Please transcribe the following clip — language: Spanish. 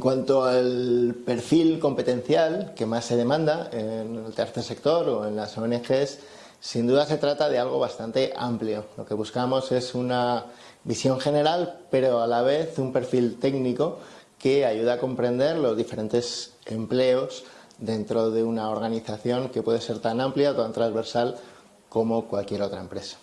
En cuanto al perfil competencial que más se demanda en el tercer sector o en las ONGs, sin duda se trata de algo bastante amplio. Lo que buscamos es una visión general, pero a la vez un perfil técnico que ayuda a comprender los diferentes empleos dentro de una organización que puede ser tan amplia o tan transversal como cualquier otra empresa.